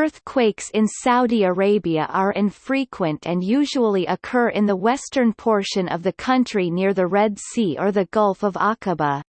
Earthquakes in Saudi Arabia are infrequent and usually occur in the western portion of the country near the Red Sea or the Gulf of Aqaba.